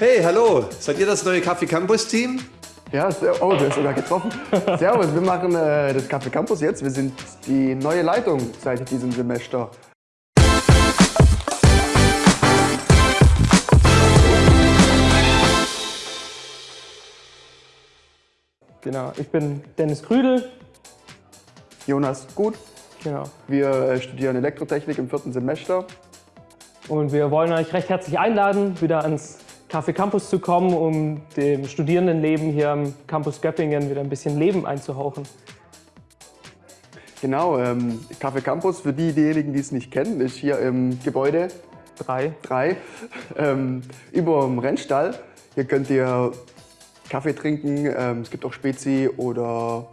Hey, hallo, seid ihr das neue Kaffee Campus Team? Ja, sehr- oh, du hast sogar getroffen. Servus, wir machen äh, das Café Campus jetzt. Wir sind die neue Leitung seit diesem Semester. Genau, ich bin Dennis Krüdel. Jonas Gut. Genau. Wir äh, studieren Elektrotechnik im vierten Semester. Und wir wollen euch recht herzlich einladen, wieder ans Café Campus zu kommen, um dem Studierendenleben hier am Campus Göppingen wieder ein bisschen Leben einzuhauchen. Genau, ähm, Café Campus, für die, diejenigen, die es nicht kennen, ist hier im Gebäude Drei. 3 ähm, über dem Rennstall. Hier könnt ihr Kaffee trinken, ähm, es gibt auch Spezi oder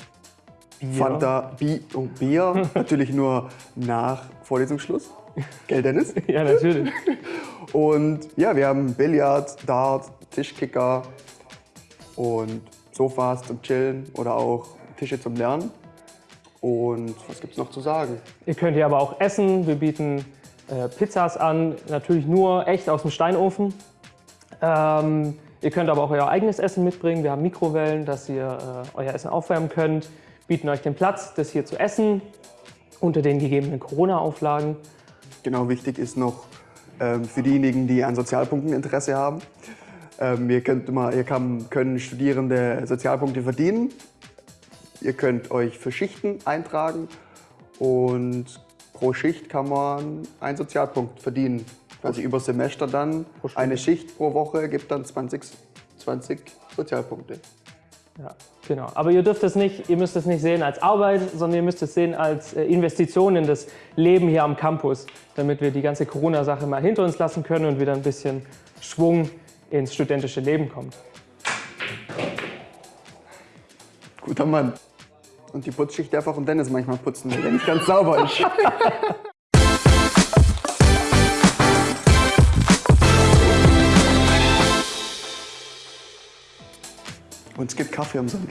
Fanta, Bi und Bier. Natürlich nur nach Vorlesungsschluss. Gell, Dennis? Ja, natürlich. Und ja, wir haben Billard, Dart, Tischkicker und Sofas zum Chillen oder auch Tische zum Lernen. Und was gibt's noch zu sagen? Ihr könnt hier aber auch essen. Wir bieten äh, Pizzas an, natürlich nur echt aus dem Steinofen. Ähm, ihr könnt aber auch euer eigenes Essen mitbringen. Wir haben Mikrowellen, dass ihr äh, euer Essen aufwärmen könnt. Bieten euch den Platz, das hier zu essen, unter den gegebenen Corona-Auflagen. Genau, wichtig ist noch für diejenigen, die an Sozialpunkten Interesse haben. Ähm, ihr könnt immer, ihr kann, können Studierende Sozialpunkte verdienen. Ihr könnt euch für Schichten eintragen und pro Schicht kann man einen Sozialpunkt verdienen. Also über Semester dann eine Schicht pro Woche gibt dann 20, 20 Sozialpunkte. Ja, genau. Aber ihr dürft es nicht, ihr müsst es nicht sehen als Arbeit, sondern ihr müsst es sehen als äh, Investition in das Leben hier am Campus, damit wir die ganze Corona-Sache mal hinter uns lassen können und wieder ein bisschen Schwung ins studentische Leben kommt. Guter Mann. Und die Putzschicht darf auch Dennis manchmal putzen, weil der nicht ganz sauber ist. Und es gibt Kaffee umsonst.